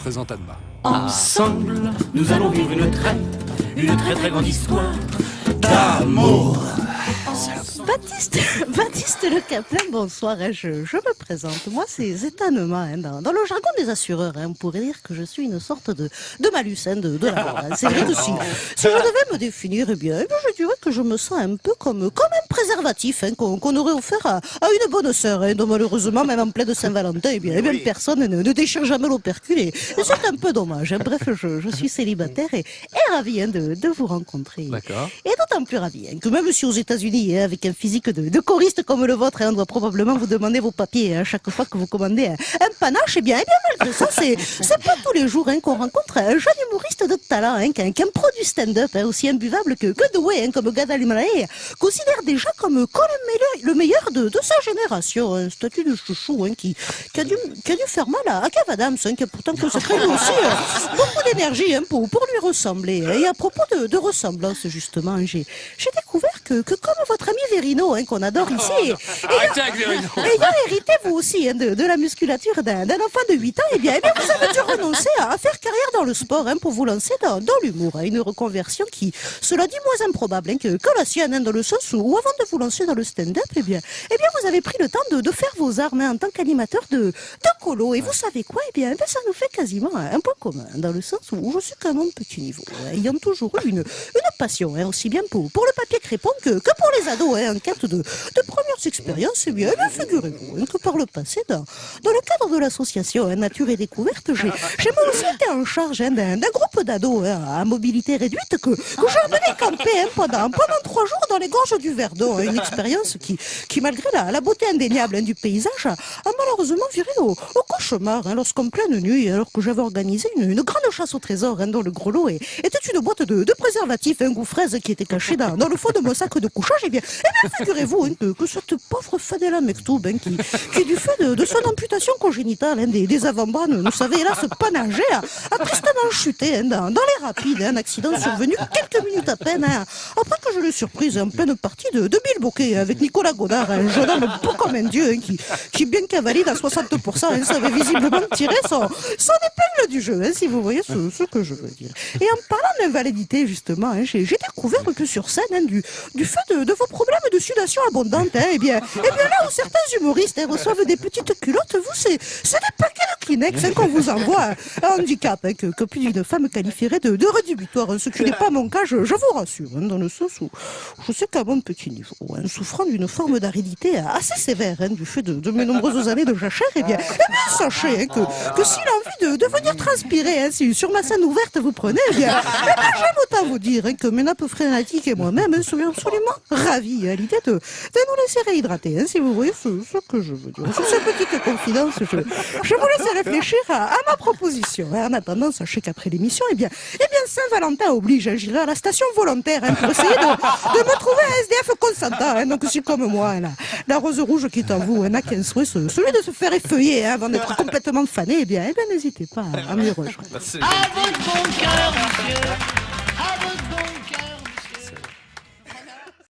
présente Anma. Ensemble, nous allons vivre une très, une très très grande histoire d'amour. Baptiste, Baptiste Le Caplin, bonsoir, hein, je, je me présente. Moi, c'est étonnement. Hein, dans, dans le jargon des assureurs, hein, on pourrait dire que je suis une sorte de, de malus hein, de, de la mort. hein. C'est vrai que si, si je devais me définir, eh bien, eh bien, je dirais que je me sens un peu comme, comme un préservatif hein, qu'on aurait offert à, à une bonne sœur. Hein, dont malheureusement, même en pleine Saint-Valentin, eh bien, eh bien, personne ne, ne déchire jamais l'opercule. Et, et c'est un peu dommage. hein. Bref, je, je suis célibataire et, et ravi hein, de, de vous rencontrer. D'accord. Et d'autant plus ravi hein, que même si aux États-Unis, hein, avec un physique de, choriste comme le vôtre, hein, on doit probablement vous demander vos papiers hein, chaque fois que vous commandez un, panache, et bien, eh bien malgré ça, c'est pas tous les jours hein, qu'on rencontre un jeune humoriste de talent, hein, qu'un qu'un pro du stand-up, aussi imbuvable que, que doué, comme Gad considère déjà comme, le meilleur, le meilleur de, de sa génération, un statut de chouchou qui, qui, a dû, qui a dû faire mal à, à Adams, qui a pourtant consacré aussi euh, beaucoup d'énergie pour, pour lui ressembler. Et à propos de, de ressemblance, justement, j'ai découvert que, que comme votre ami Verino, hein, qu'on adore ici, et- Arrêtez avec Verino. ayant hérité vous aussi hein, de, de la musculature d'un enfant de 8 ans, eh bien, eh bien, vous avez dû renoncer à, à faire carrière dans le sport hein, pour vous lancer dans, dans l'humour. une reconversion qui, cela dit, moins improbable que, que la sienne, dans le sens où, avant de vous lancer dans le stand-up, eh bien, eh bien, vous avez pris le temps de, de faire vos armes en tant qu'animateur de, de colo. Et vous savez quoi Eh bien, eh bien, ça nous fait quasiment un point commun, dans le sens où je suis quand même petit niveau, ayant toujours eu une, une passion, hein, aussi bien pour, pour le papier crépon que, que pour les ados, hein, en quête de, de premières expériences. Eh bien, figurez-vous que par le passé, dans, dans le cadre de l'association Nature et Découverte, j'ai moi aussi été en charge hein, d'un groupe d'ados hein, à mobilité réduite que, que j'ai camper hein, pendant, pendant trois jours dans les gorges du Verdon. hein, une expérience qui, qui malgré la, la beauté indéniable du paysage, a, malheureusement viré au, au cauchemar lorsqu'en pleine nuit, alors que j'avais organisé une, une grande chasse au trésor dont le gros lot est- était une boîte de, préservatifs, un goût fraise qui était cachée dans, dans le fond de mon sac de couchage, eh bien, eh bien figurez-vous que, que cette pauvre Fadela Mektoub, hein, qui, qui du fait de, son amputation congénitale hein, des, avant-bras, ne, ne savait hélas pas nager, a, tristement chuté hein, dans, dans les rapides, hein, un accident survenu quelques minutes à peine, hein, après que je l'ai surprise en pleine partie de, de Bill Bokeh avec Nicolas Godard, un jeune homme beau comme un dieu, qui, qui bien qu'avalide à 60%, hein, savait visiblement tirer son, son épingle du jeu, si vous voyez ce, que je veux dire. Et en parlant d'invalidité, justement, j'ai découvert que sur scène, du, du fait de, de vos problèmes de sudation abondante, eh bien, eh bien là où certains humoristes hein, reçoivent des petites culottes, vous, c'est des paquets Kleenex hein, qu'on vous envoie. Un handicap hein, que, que plus d'une femme qualifierait de, de rédhibitoire, hein, ce qui n'est pas mon cas, je, je vous rassure, hein, dans le sens où je sais qu'à mon petit niveau, hein, souffrant d'une forme d'aridité assez sévère hein, du fait de, de mes nombreuses années de jachère, eh bien, eh bien sachez que, que si l'envie de, de venir transpirer si sur ma scène ouverte vous prenez, eh bien, eh bien j'aime autant vous dire que mes nappes phrénatiques et moi-même serions absolument ravis à l'idée de, de nous laisser réhydrater, si vous voyez ce, ce que je veux dire. Sur ces petites confidences, je, je vous laisse réfléchir à, à ma proposition. En attendant, sachez qu'après l'émission, eh bien, eh bien Saint-Valentin oblige, hein, j'irai à la station volontaire hein, pour essayer de, de me trouver un SDF consentant. hein. donc si comme moi, la, la rose rouge qui est en vous hein, n'a qu'un souhait, ce- celui de se faire effeuiller hein, avant d'être complètement fané, eh bien, eh bien n'hésitez pas à, à m'y rejoindre. À votre bon cœur, monsieur. À votre